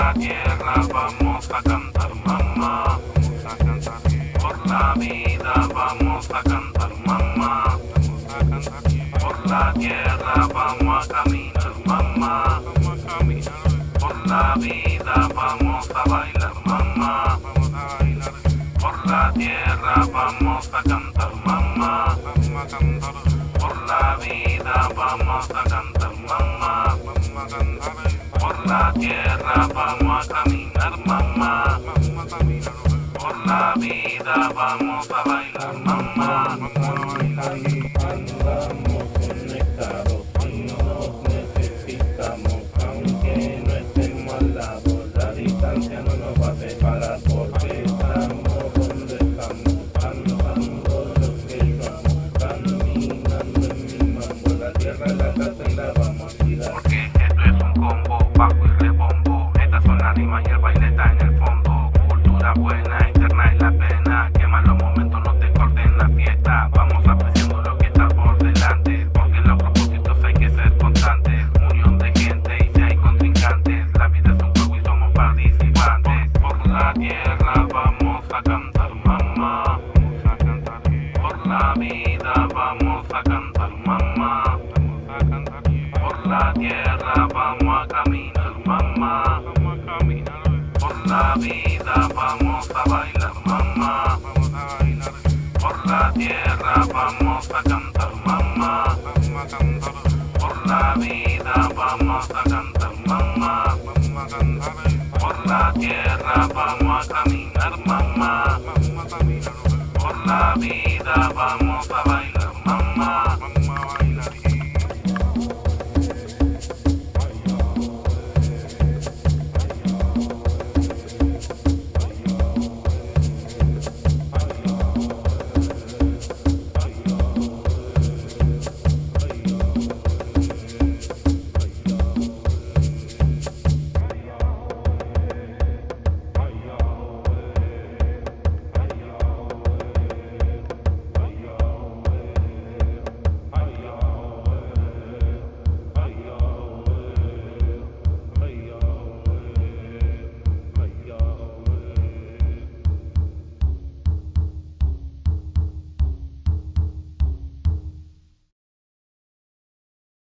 la tierra vamos a cantar mamá. Por la vida vamos a cantar mamá. Por la tierra vamos a caminar mamá. Por la vida vamos a bailar mamá. Por la tierra vamos a cantar mamá. Por la vida vamos a cantar mamá. La tierra vamos a caminar mamá. Por la vida vamos a bailar mamá. Andamos conectados y nos necesitamos, aunque no estemos al lado, la distancia no nos va a separar porque estamos donde estamos, andando lo que somos, caminando en mi la tierra, la casa y la vamos a tirar. Porque esto es un combo, Cultura buena, interna y la pena. Que malos momentos no te corten la fiesta. Vamos apreciando lo que está por delante. Porque los propósitos hay que ser constantes. Unión de gente y si hay contrincantes. La vida es un juego y somos participantes. Por la tierra vamos a cantar mamá. Por la vida vamos a cantar mamá. Por la tierra vamos a caminar mamá. Por la vida vamos a bailar mamá. Por la tierra vamos a cantar mamá. Por la vida vamos a cantar mamá. Por la tierra vamos a caminar mamá.